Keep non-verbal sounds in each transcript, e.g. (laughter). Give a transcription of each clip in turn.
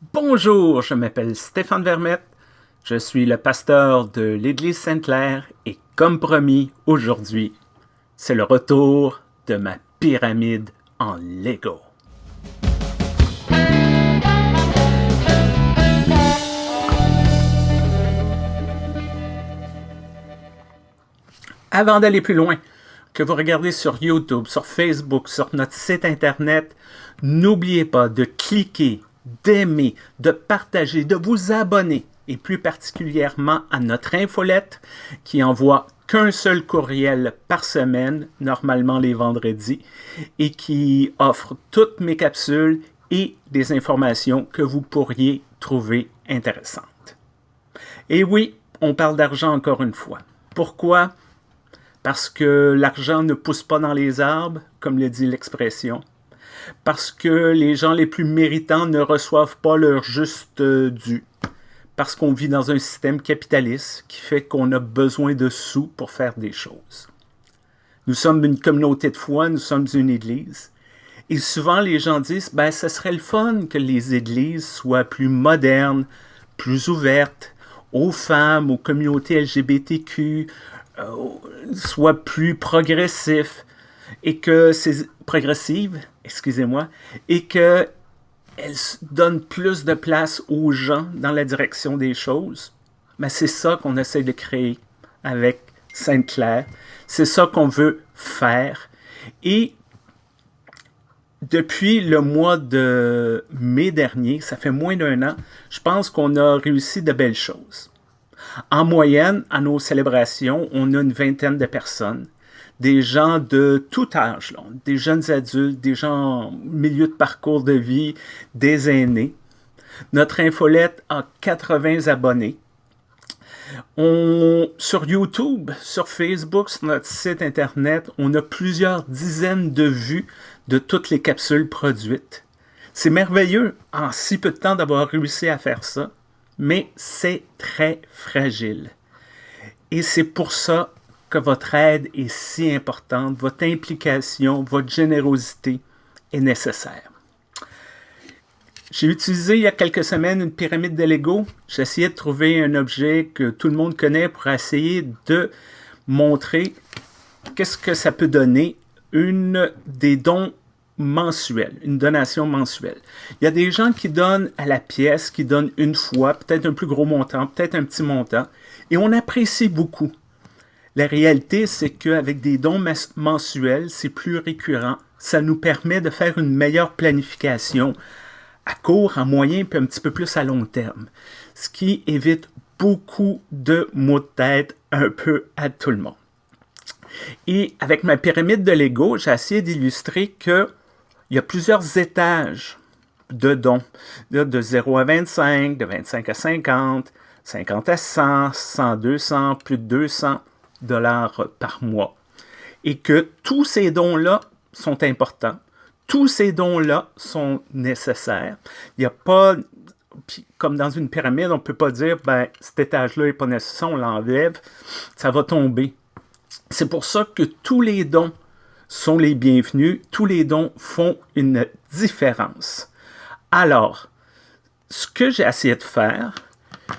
Bonjour, je m'appelle Stéphane Vermette, je suis le pasteur de l'Église Sainte-Claire et comme promis, aujourd'hui, c'est le retour de ma pyramide en Lego. Avant d'aller plus loin, que vous regardez sur YouTube, sur Facebook, sur notre site Internet, n'oubliez pas de cliquer d'aimer, de partager, de vous abonner, et plus particulièrement à notre infolette qui envoie qu'un seul courriel par semaine, normalement les vendredis, et qui offre toutes mes capsules et des informations que vous pourriez trouver intéressantes. Et oui, on parle d'argent encore une fois. Pourquoi? Parce que l'argent ne pousse pas dans les arbres, comme le dit l'expression, parce que les gens les plus méritants ne reçoivent pas leur juste euh, dû, parce qu'on vit dans un système capitaliste qui fait qu'on a besoin de sous pour faire des choses. Nous sommes une communauté de foi, nous sommes une église, et souvent les gens disent, ben ce serait le fun que les églises soient plus modernes, plus ouvertes aux femmes, aux communautés LGBTQ, euh, soient plus progressifs, et que c'est progressive, excusez-moi, et qu'elle donne plus de place aux gens dans la direction des choses. Mais c'est ça qu'on essaie de créer avec Sainte-Claire. C'est ça qu'on veut faire. Et depuis le mois de mai dernier, ça fait moins d'un an, je pense qu'on a réussi de belles choses. En moyenne, à nos célébrations, on a une vingtaine de personnes des gens de tout âge, des jeunes adultes, des gens en milieu de parcours de vie, des aînés. Notre infolette a 80 abonnés. On, sur YouTube, sur Facebook, sur notre site Internet, on a plusieurs dizaines de vues de toutes les capsules produites. C'est merveilleux en si peu de temps d'avoir réussi à faire ça, mais c'est très fragile. Et c'est pour ça que votre aide est si importante, votre implication, votre générosité est nécessaire. J'ai utilisé il y a quelques semaines une pyramide de Lego. J'essayais de trouver un objet que tout le monde connaît pour essayer de montrer qu'est-ce que ça peut donner une des dons mensuels, une donation mensuelle. Il y a des gens qui donnent à la pièce, qui donnent une fois, peut-être un plus gros montant, peut-être un petit montant, et on apprécie beaucoup. La réalité, c'est qu'avec des dons mensuels, c'est plus récurrent. Ça nous permet de faire une meilleure planification à court, à moyen, puis un petit peu plus à long terme. Ce qui évite beaucoup de mots de tête un peu à tout le monde. Et avec ma pyramide de Lego, j'ai essayé d'illustrer qu'il y a plusieurs étages de dons, de 0 à 25, de 25 à 50, 50 à 100, 100, 200, plus de 200 dollars par mois. Et que tous ces dons-là sont importants. Tous ces dons-là sont nécessaires. Il n'y a pas, comme dans une pyramide, on ne peut pas dire, ben, cet étage-là n'est pas nécessaire, on l'enlève, ça va tomber. C'est pour ça que tous les dons sont les bienvenus, tous les dons font une différence. Alors, ce que j'ai essayé de faire,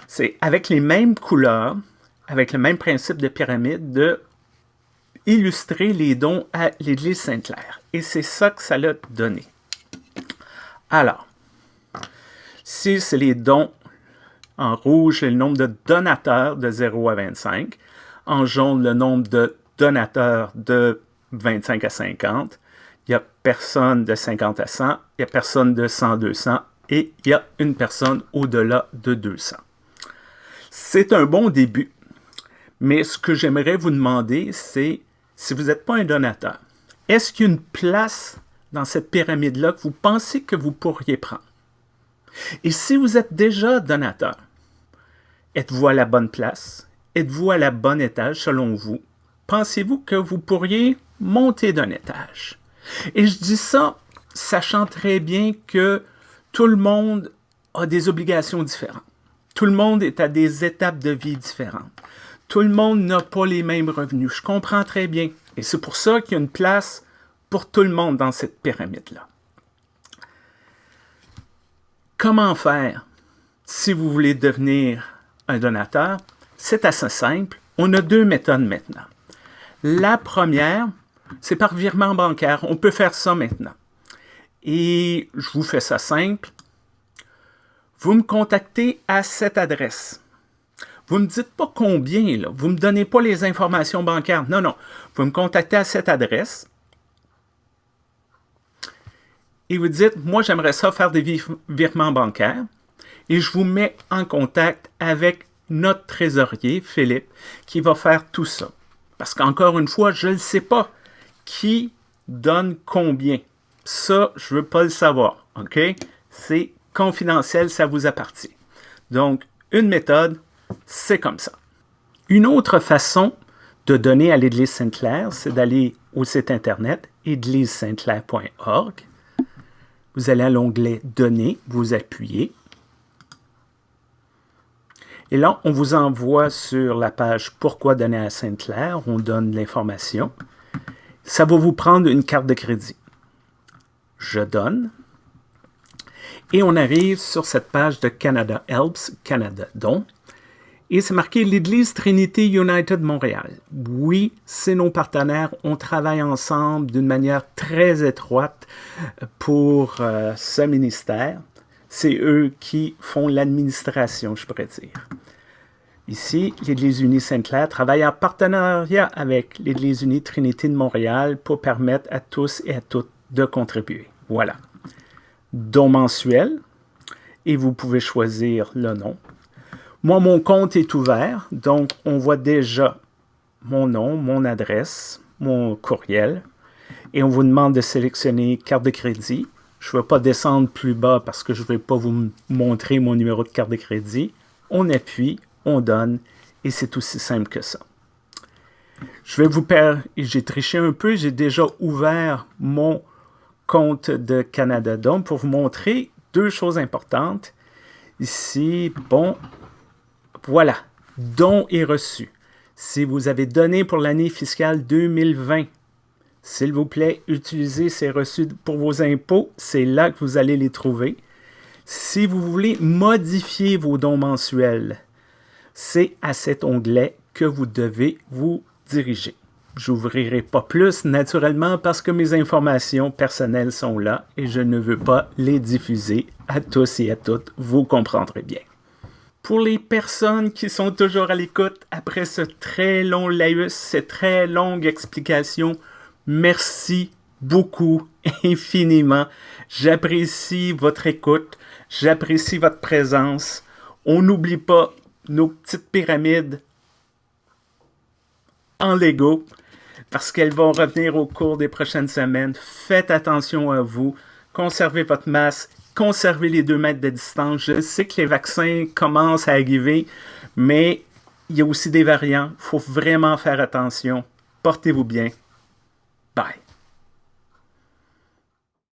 c'est avec les mêmes couleurs, avec le même principe de pyramide, de illustrer les dons à l'Église Sainte-Claire. Et c'est ça que ça l'a donné. Alors, si c'est les dons en rouge, le nombre de donateurs de 0 à 25. En jaune, le nombre de donateurs de 25 à 50. Il n'y a personne de 50 à 100. Il n'y a personne de 100 à 200. Et il y a une personne au-delà de 200. C'est un bon début. Mais ce que j'aimerais vous demander, c'est si vous n'êtes pas un donateur, est-ce qu'il y a une place dans cette pyramide-là que vous pensez que vous pourriez prendre? Et si vous êtes déjà donateur, êtes-vous à la bonne place? Êtes-vous à la bonne étage selon vous? Pensez-vous que vous pourriez monter d'un étage? Et je dis ça sachant très bien que tout le monde a des obligations différentes. Tout le monde est à des étapes de vie différentes. Tout le monde n'a pas les mêmes revenus. Je comprends très bien. Et c'est pour ça qu'il y a une place pour tout le monde dans cette pyramide-là. Comment faire si vous voulez devenir un donateur? C'est assez simple. On a deux méthodes maintenant. La première, c'est par virement bancaire. On peut faire ça maintenant. Et je vous fais ça simple. Vous me contactez à cette adresse. Vous ne me dites pas combien, là. vous ne me donnez pas les informations bancaires. Non, non. Vous me contactez à cette adresse et vous dites, moi j'aimerais ça faire des virements bancaires et je vous mets en contact avec notre trésorier, Philippe, qui va faire tout ça. Parce qu'encore une fois, je ne sais pas qui donne combien. Ça, je ne veux pas le savoir, OK? C'est confidentiel, ça vous appartient. Donc, une méthode, c'est comme ça. Une autre façon de donner à l'Église Sainte-Claire, c'est d'aller au site internet église-sainte-claire.org. Vous allez à l'onglet Donner, vous appuyez. Et là, on vous envoie sur la page Pourquoi donner à Sainte-Claire. On donne l'information. Ça va vous prendre une carte de crédit. Je donne. Et on arrive sur cette page de Canada Helps, Canada Don. Et c'est marqué l'Église Trinité United Montréal. Oui, c'est nos partenaires. On travaille ensemble d'une manière très étroite pour euh, ce ministère. C'est eux qui font l'administration, je pourrais dire. Ici, l'Église unie Sainte-Claire travaille en partenariat avec l'Église unie Trinité de Montréal pour permettre à tous et à toutes de contribuer. Voilà. Don mensuel, et vous pouvez choisir le nom. Moi, mon compte est ouvert, donc on voit déjà mon nom, mon adresse, mon courriel, et on vous demande de sélectionner carte de crédit. Je ne vais pas descendre plus bas parce que je ne vais pas vous montrer mon numéro de carte de crédit. On appuie, on donne, et c'est aussi simple que ça. Je vais vous perdre, j'ai triché un peu, j'ai déjà ouvert mon compte de Canada Dom pour vous montrer deux choses importantes. Ici, bon, voilà, don est reçu. Si vous avez donné pour l'année fiscale 2020, s'il vous plaît, utilisez ces reçus pour vos impôts. C'est là que vous allez les trouver. Si vous voulez modifier vos dons mensuels, c'est à cet onglet que vous devez vous diriger. J'ouvrirai pas plus naturellement parce que mes informations personnelles sont là et je ne veux pas les diffuser à tous et à toutes. Vous comprendrez bien. Pour les personnes qui sont toujours à l'écoute après ce très long laïus, cette très longue explication, merci beaucoup, (laughs) infiniment. J'apprécie votre écoute, j'apprécie votre présence. On n'oublie pas nos petites pyramides en Lego parce qu'elles vont revenir au cours des prochaines semaines. Faites attention à vous, conservez votre masque conserver les deux mètres de distance. Je sais que les vaccins commencent à arriver, mais il y a aussi des variants. Il faut vraiment faire attention. Portez-vous bien. Bye.